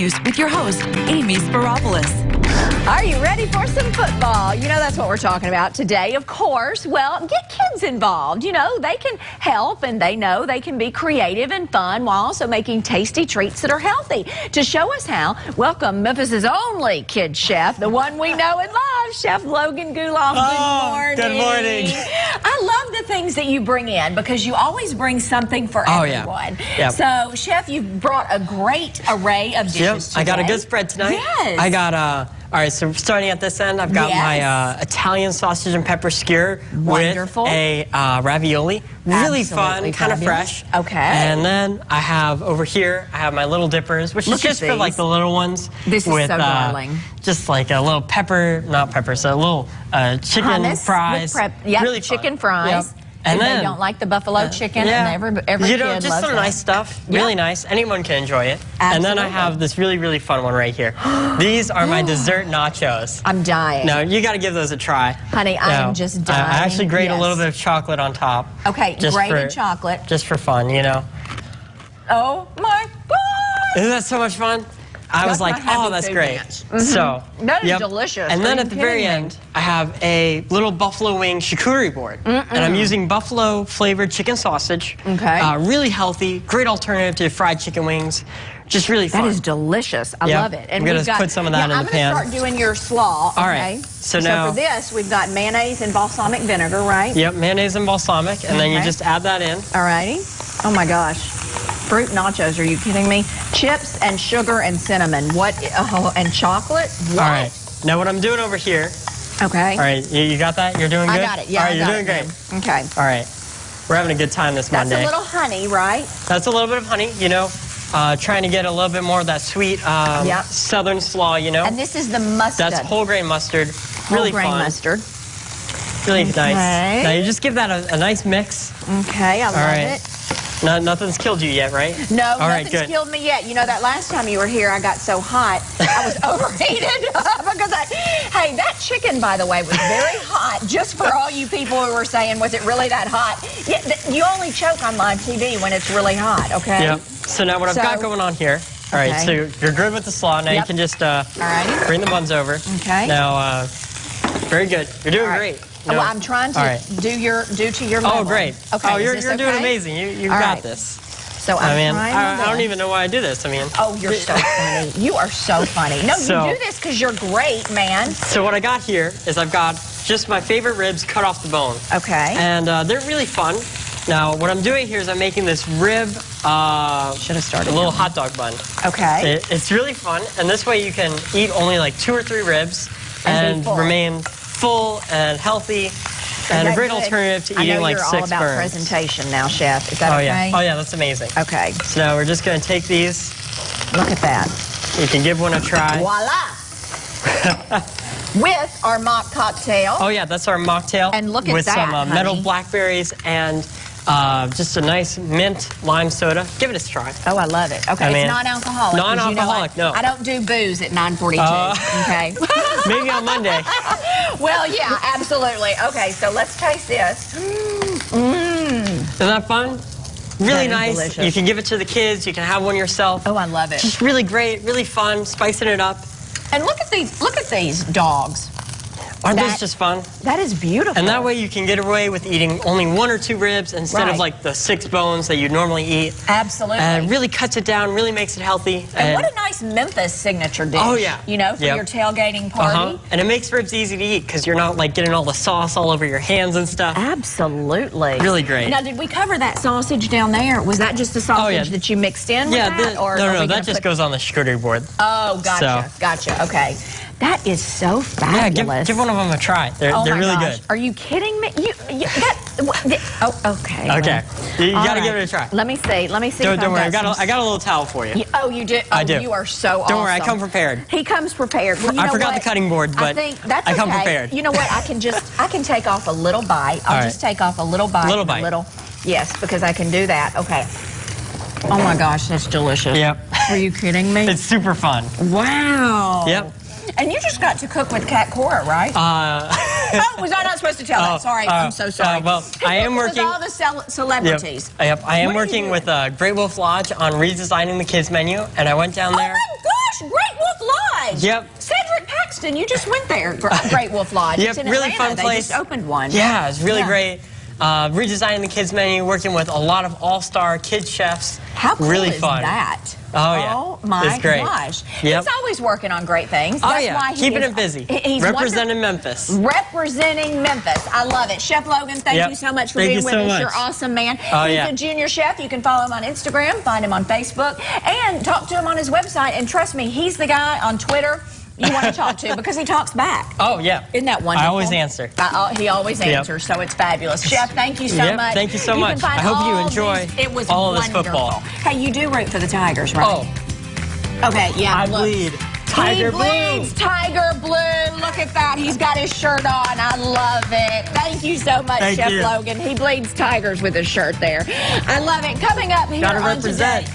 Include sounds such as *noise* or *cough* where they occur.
with your host, Amy Speropoulos. Are you ready for some football? You know, that's what we're talking about today, of course. Well, get kids involved. You know, they can help and they know they can be creative and fun while also making tasty treats that are healthy. To show us how, welcome Memphis's only kid chef, the one we know and love, Chef Logan Guleff. Oh, good morning. good morning. I love the things that you bring in because you always bring something for Oh, yeah. everyone. Yep. So, Chef, you've brought a great array of Yep, dishes I got a good spread tonight. Yes. I got, uh, all right, so starting at this end, I've got my uh, Italian sausage and pepper skewer Wonderful. with a uh, ravioli. Really Absolutely fun, kind of fresh. Okay. And then I have over here, I have my little dippers, which Look is just for like the little ones. This is so uh, darling. Just like a little pepper, not pepper, so a little uh, chicken hummus fries. Yep, really fun. chicken fries. Yep. And And they don't like the buffalo chicken, yeah. and every every you know, kid just some that. nice stuff. Yeah. Really nice. Anyone can enjoy it. Absolutely. And then I have this really, really fun one right here. *gasps* These are my dessert *gasps* nachos. I'm dying. No, you got to give those a try. Honey, I am just dying. I actually grate Yes. a little bit of chocolate on top. Okay, just grated for- chocolate. Just for fun, you know. Oh my God! Isn't that so much fun? I That's was like, oh, that's great. dance. So That is yep. delicious. And Are then at the very me? end, I have a little buffalo wing charcuterie board, and I'm using buffalo flavored chicken sausage. Okay. Uh, really healthy, great alternative to fried chicken wings. Just really That fun. is delicious. I Yeah. love it. And I'm gonna got, put some of that yeah, in the pan. I'm gonna start doing your slaw. All okay? right. So now- for this, we've got mayonnaise and balsamic vinegar, right? Yep, mayonnaise and balsamic, and then you just add that in. All righty. Oh my gosh. Fruit nachos, are you kidding me? Chips and sugar and cinnamon. What? Oh, and chocolate? What? All right. Now what I'm doing over here. Okay. All right, you, you got that? You're doing good. I got it. Yeah, All right, you're doing it, great. Okay. All right. We're having a good time this That's Monday. a little honey, right? That's a little bit of honey, you know, uh, trying to get a little bit more of that sweet um, Yep. southern slaw, you know. And this is the mustard. That's whole grain mustard. Whole Really grain fun. mustard. Really Okay. nice. Now you just give that a, a nice mix. Okay, I love right. it. No, nothing's killed you yet, right? No, All right, nothing's good. killed me yet. You know, that last time you were here, I got so hot, I was *laughs* overheated *laughs* because I, hey, that chicken, by the way, was very hot. Just for all you people who were saying, was it really that hot? Yeah, you only choke on live TV when it's really hot, okay? Yep. So now what I've got going on here. All right, Okay. so you're good with the slaw. Now you can just uh, bring the buns over. Okay. Now, uh, very good. You're doing right. great. Oh, No. well, I'm trying to right. do your do to your Oh, great. Okay. Oh, you're, you're doing amazing. You, you got right. this. So I'm I mean, I, I don't even know why I do this. I mean, Oh, you're so *laughs* funny. You are so funny. No, So- you do this because you're great, man. so what I got here is I've got just my favorite ribs cut off the bone. Okay. And uh, they're really fun. Now, what I'm doing here is I'm making this rib, uh, Should have started a little hot dog bun. Okay. It, it's really fun, and this way you can eat only like two or three ribs And and, remain full and healthy, and a great good? alternative to eating like six burns. I know you're all about burns. presentation now, chef. Is that Oh okay? yeah, oh yeah, that's amazing. Okay. So now we're just gonna take these. Look at that. You can give one a try. Voila. *laughs* With our mock cocktail. Oh yeah, that's our mocktail. And look at with that, With some uh, metal blackberries and uh, just a nice mint lime soda. Give it a try. Oh, I love it. Okay, I mean, it's non-alcoholic. non-alcoholic, You know, I, no. I don't do booze at 9:42. Uh. okay. *laughs* Maybe on Monday. *laughs* well, yeah, absolutely. Okay, so let's taste this. Mmm. Isn't that fun? Really nice. delicious. You can give it to the kids. You can have one yourself. Oh, I love it. Just really great, really fun, spicing it up. And look at these. Look at these dogs. Aren't That- those just fun? That is beautiful. And that way you can get away with eating only one or two ribs instead Right. of like the six bones that you normally eat. Absolutely. And it really cuts it down, really makes it healthy. And what a nice Memphis signature dish. Oh, yeah. You know, for Yep. your tailgating party. uh-huh. And it makes ribs easy to eat because you're not like getting all the sauce all over your hands and stuff. Absolutely. Really great. Now, did we cover that sausage down there? Was that just the sausage Oh, yeah. that you mixed in with yeah, that? the- or no, no, that just put- goes on the charcuterie board. Oh, gotcha, So- gotcha. Okay. That is so fabulous. yeah, give, give one of them a try. They're, Oh they're really gosh. good. Are you kidding me? You, you that, oh, okay. Okay. well. You All gotta give it a try. Let me see. Let me see. Don't, don't worry, I got, a, I got a little towel for you. You- oh, you did. Oh, I do. You are so awesome. Don't worry, I come prepared. He comes prepared. Well, I forgot what? the cutting board, I but think that's I come okay. prepared. You know what? I can just I can take off a little bite. I'll just right. take off a little bite. Little bite. Little. Yes, because I can do that. Okay. Oh my gosh, that's delicious. Yep. Are you kidding me? It's super fun. wow. Yep. And you just got to cook with Cat Cora, right? Uh, *laughs* oh, was I not supposed to tell Oh, that? *laughs* Sorry, uh, I'm so sorry. uh, well, I am With working- all the cel- celebrities. Yep. I am What working with uh, Great Wolf Lodge on redesigning the kids menu, and I went down there. Oh there. my gosh, Great Wolf Lodge. Yep. Cedric Paxton, you just went there. Gr- *laughs* Great Wolf Lodge. Yep, It's in really Atlanta. fun They just opened one. Yeah, it's really Yeah. great. Uh, redesigning the kids menu, working with a lot of all-star kid chefs. How cool really is fun. that? Oh, yeah. Oh my It's great. gosh. Yep. He's always working on great things. Oh That's yeah, why he keeping is- it busy. He's Representing Memphis. Representing Memphis. I love it. Chef Logan, thank Yep. you so much for Thank being with so us. much. You're awesome, man. Oh, He's yeah. a junior chef. You can follow him on Instagram, find him on Facebook, and talk to him on his website. And trust me, he's the guy on Twitter you want to talk to because he talks back. Oh yeah. Isn't that wonderful? I always answer. I- uh, he always Yep. answers, so it's fabulous. Jeff, thank you so Yep, much. thank you so can much. I hope you enjoy these- it was all of this wonderful. football. Hey, you do root for the Tigers, right? Oh, okay, yeah. I look. bleed. Tiger he blue. tiger blue. Look at that. He's got his shirt on. I love it. Thank you so much, Thank Chef you. Logan. He bleeds tigers with his shirt there. I love it. Coming up here Gotta on represent. Today-